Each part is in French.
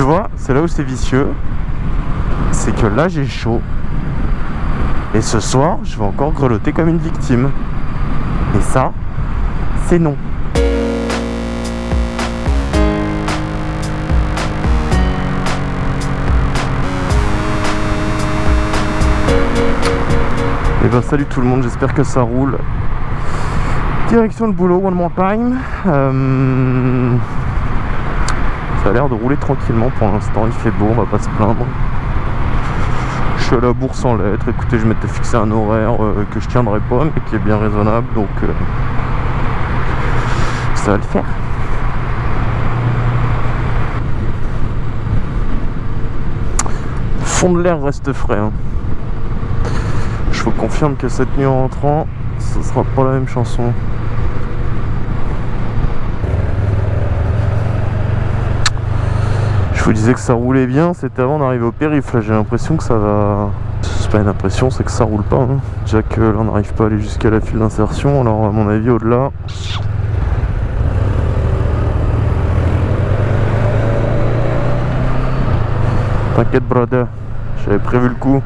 Tu vois, c'est là où c'est vicieux. C'est que là, j'ai chaud. Et ce soir, je vais encore grelotter comme une victime. Et ça, c'est non. Et ben salut tout le monde, j'espère que ça roule. Direction le boulot, one more time. Euh, Ça a l'air de rouler tranquillement pour l'instant, il fait beau, on va pas se plaindre. Je suis à la bourse en lettres, écoutez, je m'étais fixé un horaire euh, que je tiendrai pas, mais qui est bien raisonnable, donc euh, ça va le faire. Fond de l'air reste frais. hein. Je vous confirme que cette nuit en rentrant, ce sera pas la même chanson. Je vous disais que ça roulait bien, c'était avant d'arriver au périph. Là, j'ai l'impression que ça va. C'est pas une impression, c'est que ça roule pas. hein. Déjà que là, on n'arrive pas à aller jusqu'à la file d'insertion. Alors, à mon avis, au-delà. T'inquiète, brother. J'avais prévu le coup.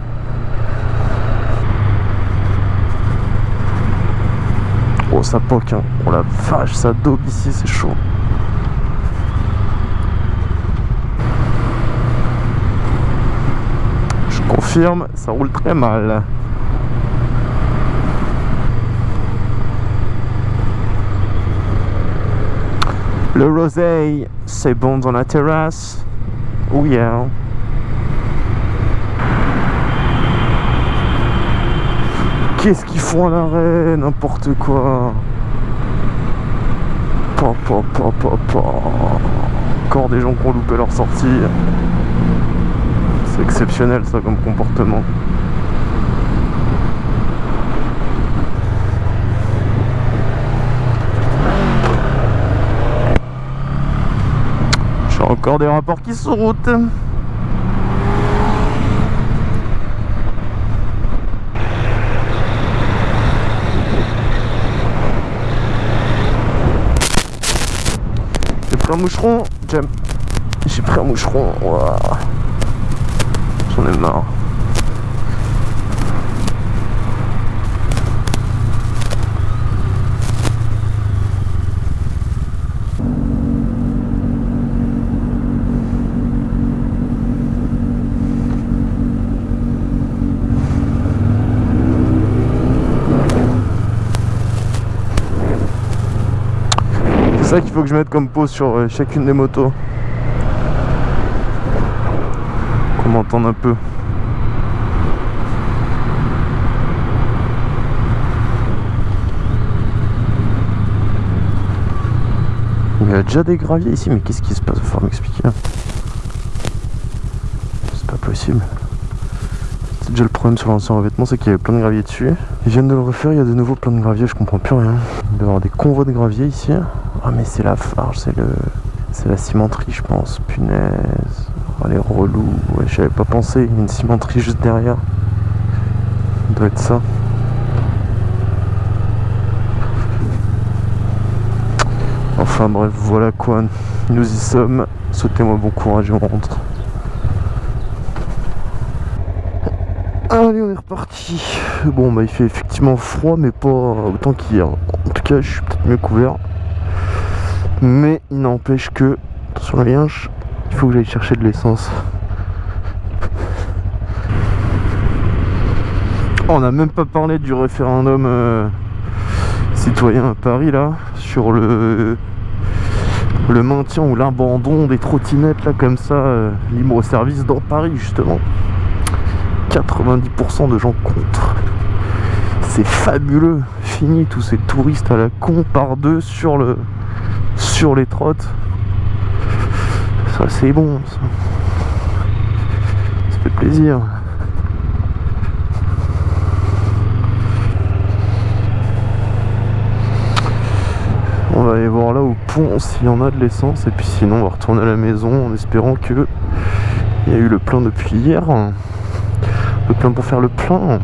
Oh ça poque hein. Oh la vache ça daube ici c'est chaud Je ça roule très mal Le rosé c'est bon dans la terrasse Oh yeah Qu'est-ce qu'ils font à l'arrêt N'importe quoi. Pa, pa, pa, pa. Encore des gens qui ont loupé leur sortie. C'est exceptionnel ça comme comportement. J'ai encore des rapports qui sont route. J'ai pris un moucheron. J'ai pris un moucheron. J'en ai marre. C'est ça qu'il faut que je mette comme pause sur euh, chacune des motos. Qu'on m'entende un peu. Il y a déjà des graviers ici, mais qu'est-ce qui se passe? Il falloir m'expliquer. C'est pas possible. C'est déjà le problème sur l'ancien revêtement, c'est qu'il y avait plein de gravier dessus. Ils viennent de le refaire, il y a de nouveau plein de gravier, je comprends plus rien. Il doit y avoir des convois de gravier ici. Ah mais c'est la farge, c'est le. C'est la cimenterie je pense. Punaise. Oh les relous. Ouais, j'avais pas pensé. Il y a une cimenterie juste derrière. Ça doit être ça. Enfin bref, voilà quoi. Nous y sommes. Souhaitez-moi bon courage et on rentre. Allez, on est reparti. Bon, bah il fait effectivement froid, mais pas autant qu'hier. En tout cas, je suis peut-être mieux couvert. Mais il n'empêche que, attention la lienche, il faut que j'aille chercher de l'essence. On n'a même pas parlé du référendum euh, citoyen à Paris là, sur le le maintien ou l'abandon des trottinettes là comme ça, euh, libre service dans Paris justement. 90% de gens contre. C'est fabuleux. Fini tous ces touristes à la con par deux sur le sur les trottes. Ça c'est bon. Ça. ça fait plaisir. On va aller voir là au pont s'il y en a de l'essence et puis sinon on va retourner à la maison en espérant que il y a eu le plein depuis hier. Le plein pour faire le plein.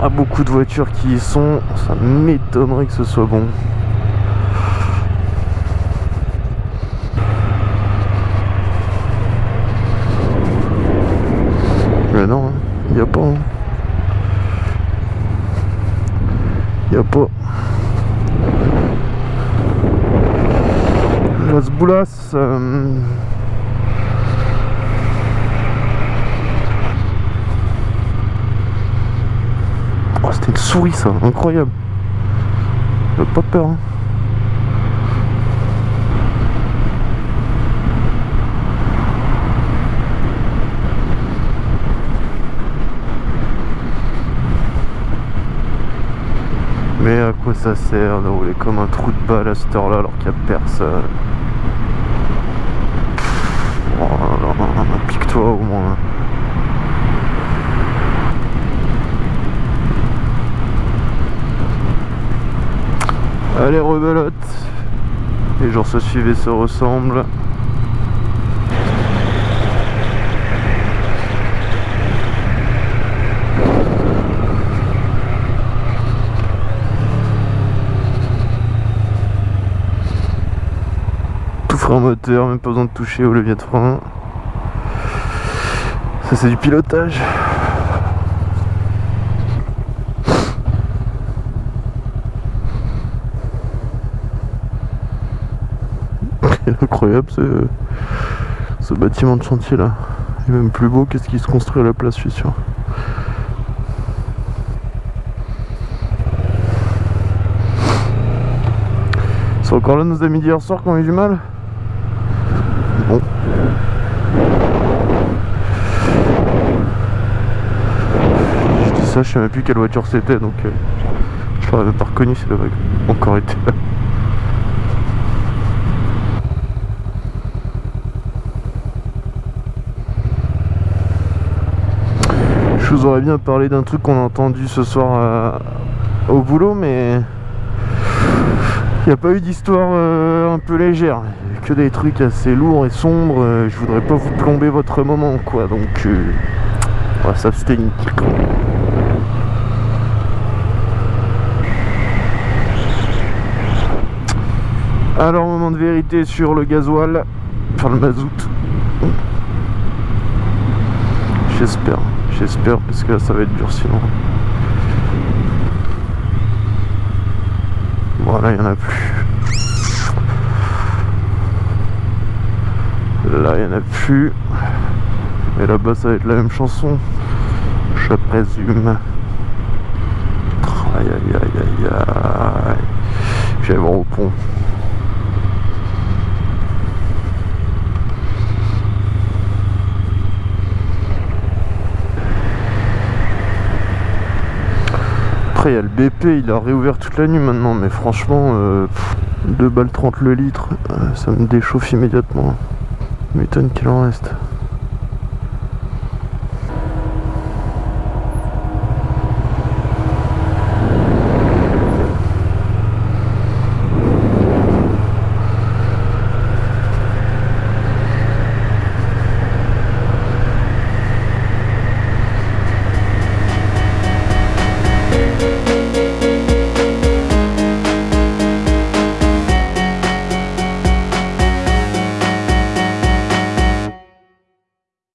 pas beaucoup de voitures qui y sont. Ça m'étonnerait que ce soit bon. Mais non, hein, il n'y a pas. Hein. Il n'y a pas. Las Boulas. Euh, C'était une souris ça, incroyable. J'ai pas peur. Hein. Mais à quoi ça sert de rouler comme un trou de balle à cette heure-là alors qu'il n'y a personne? Oh pique-toi au moins. Allez rebelote Les jours se suivent et se ressemblent. Tout frein moteur, même pas besoin de toucher au levier de frein. Ça c'est du pilotage. Incroyable ce, ce bâtiment de chantier là. Est même plus beau qu'est-ce qui se construit à la place, je suis sûr. Ils sont encore là nos amis d'hier soir qui ont eu du mal? Bon. Je dis ça, je sais même plus quelle voiture c'était donc euh, je l'aurais même pas reconnu si elle avait encore été là. Je vous aurais bien parlé d'un truc qu'on a entendu ce soir euh, au boulot, mais il n'y a pas eu d'histoire euh, un peu légère. Que des trucs assez lourds et sombres. euh, je voudrais pas vous plomber votre moment, quoi. Donc, on va s'abstenir. Alors, moment de vérité sur le gasoil, enfin le mazout. J'espère, j'espère parce que là ça va être dur sinon. Voilà, il n'y en a plus. Là, il n'y en a plus. Et là-bas, ça va être la même chanson. Je présume. Aïe aïe aïe aïe aïe. Je vais voir au pont. Il y a le BP, il a réouvert toute la nuit maintenant, mais franchement, euh, pff, 2 balles 30 le litre, euh, ça me déchauffe immédiatement. M'étonne qu'il en reste.